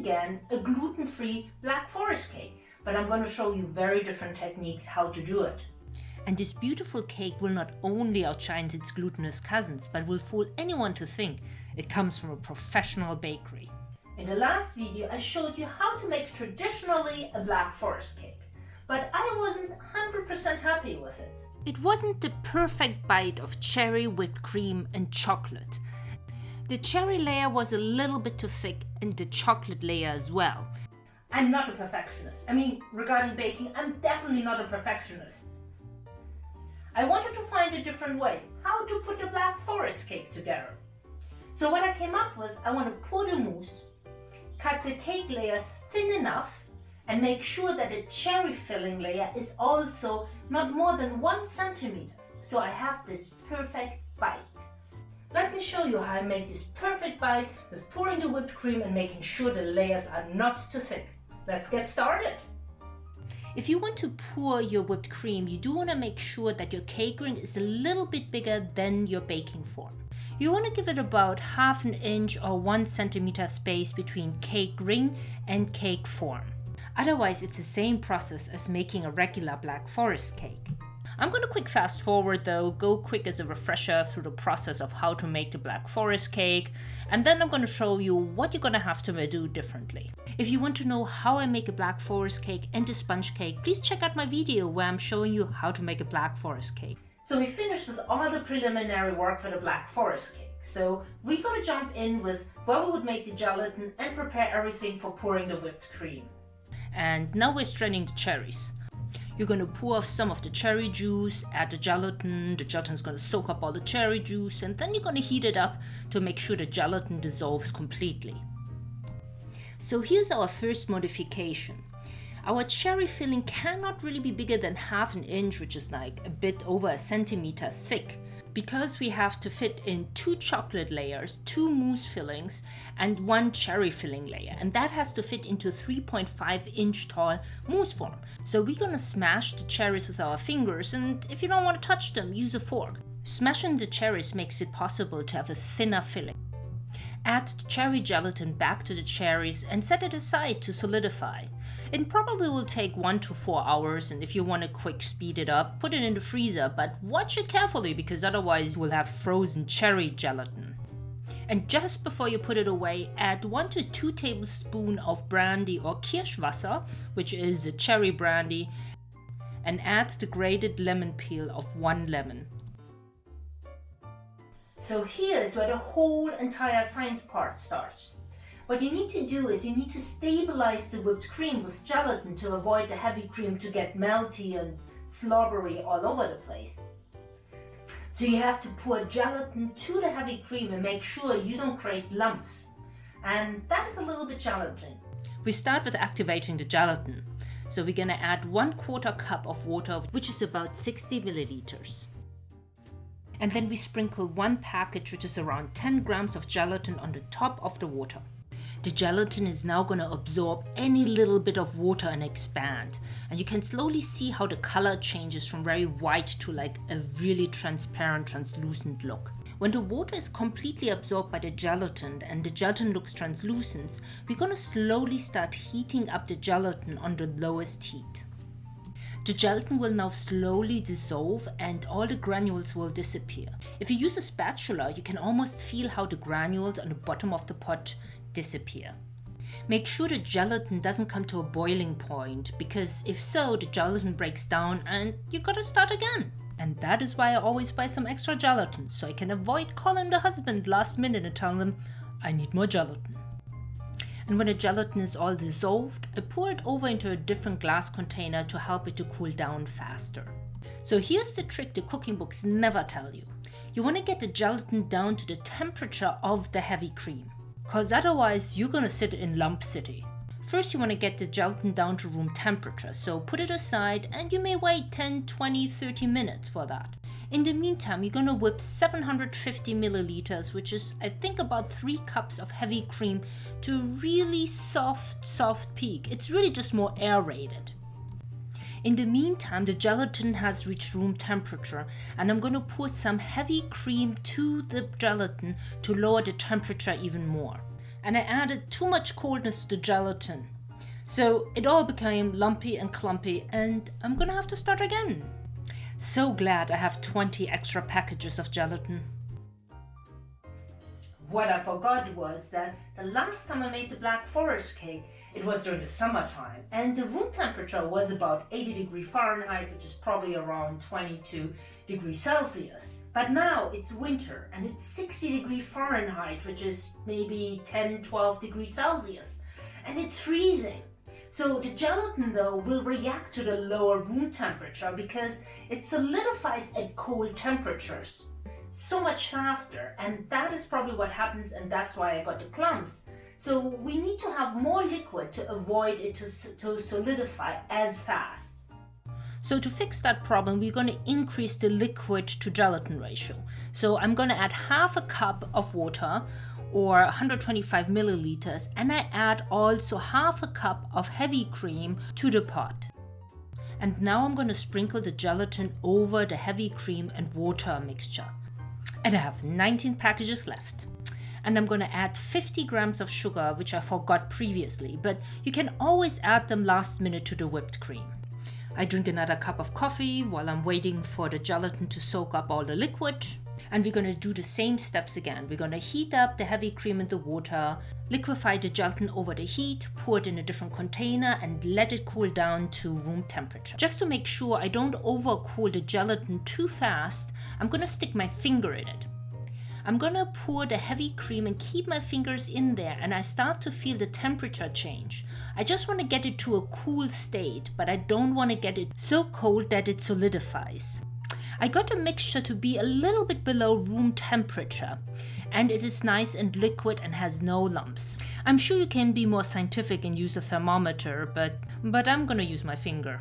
again a gluten-free Black Forest cake, but I'm going to show you very different techniques how to do it. And this beautiful cake will not only outshine its glutinous cousins, but will fool anyone to think it comes from a professional bakery. In the last video I showed you how to make traditionally a Black Forest cake, but I wasn't 100% happy with it. It wasn't the perfect bite of cherry whipped cream and chocolate. The cherry layer was a little bit too thick and the chocolate layer as well. I'm not a perfectionist. I mean, regarding baking, I'm definitely not a perfectionist. I wanted to find a different way, how to put the Black Forest cake together. So what I came up with, I want to pour the mousse, cut the cake layers thin enough and make sure that the cherry filling layer is also not more than one centimeter. So I have this perfect bite. Let me show you how I make this perfect bite with pouring the whipped cream and making sure the layers are not too thick. Let's get started. If you want to pour your whipped cream, you do want to make sure that your cake ring is a little bit bigger than your baking form. You want to give it about half an inch or one centimeter space between cake ring and cake form. Otherwise, it's the same process as making a regular Black Forest cake. I'm going to quick fast forward though, go quick as a refresher through the process of how to make the Black Forest cake, and then I'm going to show you what you're going to have to do differently. If you want to know how I make a Black Forest cake and a sponge cake, please check out my video where I'm showing you how to make a Black Forest cake. So we finished with all the preliminary work for the Black Forest cake. So we're going to jump in with where we would make the gelatin and prepare everything for pouring the whipped cream. And now we're straining the cherries. You're going to pour off some of the cherry juice, add the gelatin, the gelatin's going to soak up all the cherry juice, and then you're going to heat it up to make sure the gelatin dissolves completely. So here's our first modification. Our cherry filling cannot really be bigger than half an inch, which is like a bit over a centimeter thick because we have to fit in two chocolate layers, two mousse fillings, and one cherry filling layer. And that has to fit into 3.5 inch tall mousse form. So we're gonna smash the cherries with our fingers, and if you don't want to touch them, use a fork. Smashing the cherries makes it possible to have a thinner filling. Add the cherry gelatin back to the cherries and set it aside to solidify. It probably will take 1 to 4 hours and if you want to quick speed it up, put it in the freezer, but watch it carefully because otherwise you will have frozen cherry gelatin. And just before you put it away, add 1 to 2 tablespoons of brandy or Kirschwasser, which is a cherry brandy, and add the grated lemon peel of 1 lemon. So here's where the whole entire science part starts. What you need to do is you need to stabilize the whipped cream with gelatin to avoid the heavy cream to get melty and slobbery all over the place. So you have to pour gelatin to the heavy cream and make sure you don't create lumps. And that is a little bit challenging. We start with activating the gelatin. So we're gonna add one quarter cup of water, which is about 60 milliliters. And then we sprinkle one package, which is around 10 grams of gelatin on the top of the water. The gelatin is now going to absorb any little bit of water and expand. And you can slowly see how the color changes from very white to like a really transparent, translucent look. When the water is completely absorbed by the gelatin and the gelatin looks translucent, we're going to slowly start heating up the gelatin on the lowest heat. The gelatin will now slowly dissolve and all the granules will disappear. If you use a spatula, you can almost feel how the granules on the bottom of the pot disappear. Make sure the gelatin doesn't come to a boiling point because if so, the gelatin breaks down and you gotta start again. And that is why I always buy some extra gelatin, so I can avoid calling the husband last minute and telling them I need more gelatin. And when the gelatin is all dissolved, I pour it over into a different glass container to help it to cool down faster. So here's the trick the cooking books never tell you. You want to get the gelatin down to the temperature of the heavy cream cause otherwise you're gonna sit in lump city. First you want to get the gelatin down to room temperature, so put it aside and you may wait 10, 20, 30 minutes for that. In the meantime, you're gonna whip 750 milliliters, which is I think about 3 cups of heavy cream to really soft, soft peak. It's really just more aerated. In the meantime, the gelatin has reached room temperature and I'm to pour some heavy cream to the gelatin to lower the temperature even more. and I added too much coldness to the gelatin. So it all became lumpy and clumpy and I'm gonna have to start again. So glad I have 20 extra packages of gelatin. What I forgot was that the last time I made the Black Forest cake, it was during the summertime and the room temperature was about 80 degrees Fahrenheit, which is probably around 22 degrees Celsius. But now it's winter and it's 60 degrees Fahrenheit, which is maybe 10, 12 degrees Celsius. And it's freezing. So the gelatin though will react to the lower room temperature because it solidifies at cold temperatures so much faster and that is probably what happens and that's why I got the clumps. So we need to have more liquid to avoid it to, to solidify as fast. So to fix that problem, we're going to increase the liquid to gelatin ratio. So I'm going to add half a cup of water or 125 milliliters and I add also half a cup of heavy cream to the pot. And now I'm going to sprinkle the gelatin over the heavy cream and water mixture. And I have 19 packages left. And I'm going to add 50 grams of sugar, which I forgot previously, but you can always add them last minute to the whipped cream. I drink another cup of coffee while I'm waiting for the gelatin to soak up all the liquid. And we're to do the same steps again. We're to heat up the heavy cream in the water, liquefy the gelatin over the heat, pour it in a different container and let it cool down to room temperature. Just to make sure I don't overcool the gelatin too fast, I'm to stick my finger in it. I'm gonna pour the heavy cream and keep my fingers in there and I start to feel the temperature change. I just want to get it to a cool state, but I don't want to get it so cold that it solidifies. I got the mixture to be a little bit below room temperature and it is nice and liquid and has no lumps. I'm sure you can be more scientific and use a thermometer, but, but I'm gonna use my finger.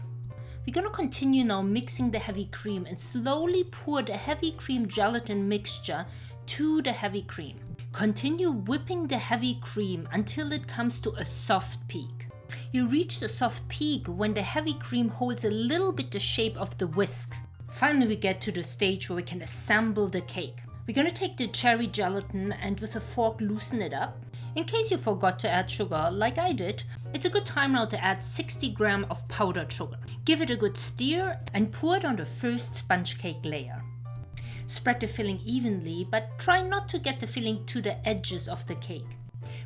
We're gonna continue now mixing the heavy cream and slowly pour the heavy cream gelatin mixture to the heavy cream. Continue whipping the heavy cream until it comes to a soft peak. You reach the soft peak when the heavy cream holds a little bit the shape of the whisk. Finally we get to the stage where we can assemble the cake. We're gonna take the cherry gelatin and with a fork loosen it up. In case you forgot to add sugar, like I did, it's a good time now to add 60 gram of powdered sugar. Give it a good stir and pour it on the first sponge cake layer. Spread the filling evenly, but try not to get the filling to the edges of the cake.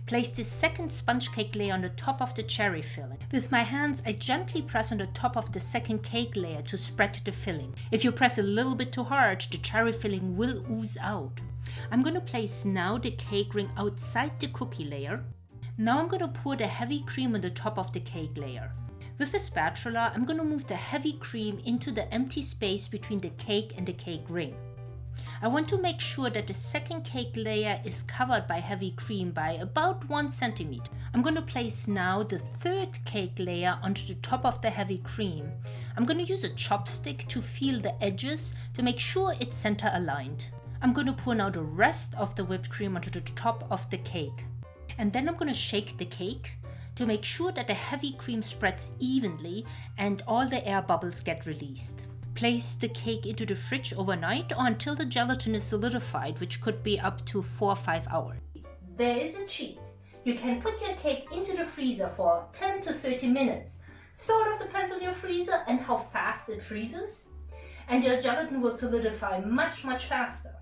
Place the second sponge cake layer on the top of the cherry filling. With my hands, I gently press on the top of the second cake layer to spread the filling. If you press a little bit too hard, the cherry filling will ooze out. I'm going to place now the cake ring outside the cookie layer. Now I'm going to pour the heavy cream on the top of the cake layer. With the spatula, I'm going to move the heavy cream into the empty space between the cake and the cake ring. I want to make sure that the second cake layer is covered by heavy cream by about 1 centimeter. I'm going to place now the third cake layer onto the top of the heavy cream. I'm going to use a chopstick to feel the edges to make sure it's center aligned. I'm going to pour now the rest of the whipped cream onto the top of the cake. And then I'm going to shake the cake to make sure that the heavy cream spreads evenly and all the air bubbles get released. Place the cake into the fridge overnight or until the gelatin is solidified, which could be up to 4 or 5 hours. There is a cheat. You can put your cake into the freezer for 10 to 30 minutes. Sort of depends on your freezer and how fast it freezes. And your gelatin will solidify much, much faster.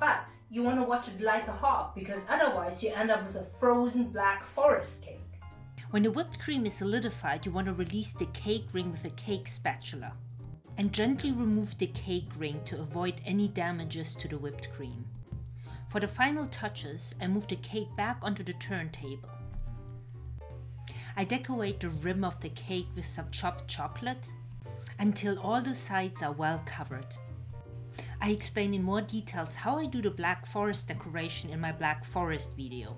But you want to watch it like a hawk because otherwise you end up with a frozen black forest cake. When the whipped cream is solidified, you want to release the cake ring with a cake spatula and gently remove the cake ring to avoid any damages to the whipped cream. For the final touches, I move the cake back onto the turntable. I decorate the rim of the cake with some chopped chocolate until all the sides are well covered. I explain in more details how I do the Black Forest decoration in my Black Forest video.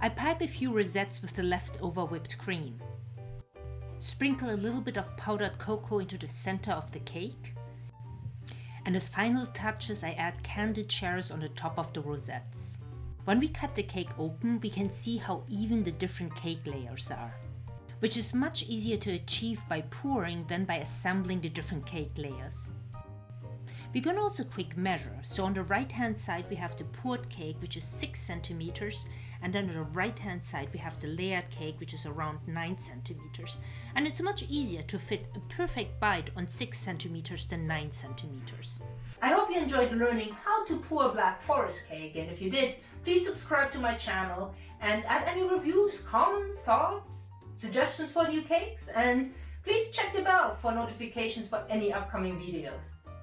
I pipe a few rosettes with the leftover whipped cream. Sprinkle a little bit of powdered cocoa into the center of the cake. And as final touches I add candied cherries on the top of the rosettes. When we cut the cake open, we can see how even the different cake layers are, which is much easier to achieve by pouring than by assembling the different cake layers. We can also quick measure. So on the right hand side we have the poured cake which is 6 centimeters and then on the right hand side we have the layered cake which is around 9 centimeters. And it's much easier to fit a perfect bite on 6 centimeters than 9 centimeters. I hope you enjoyed learning how to pour Black Forest cake and if you did, please subscribe to my channel and add any reviews, comments, thoughts, suggestions for new cakes and please check the bell for notifications for any upcoming videos.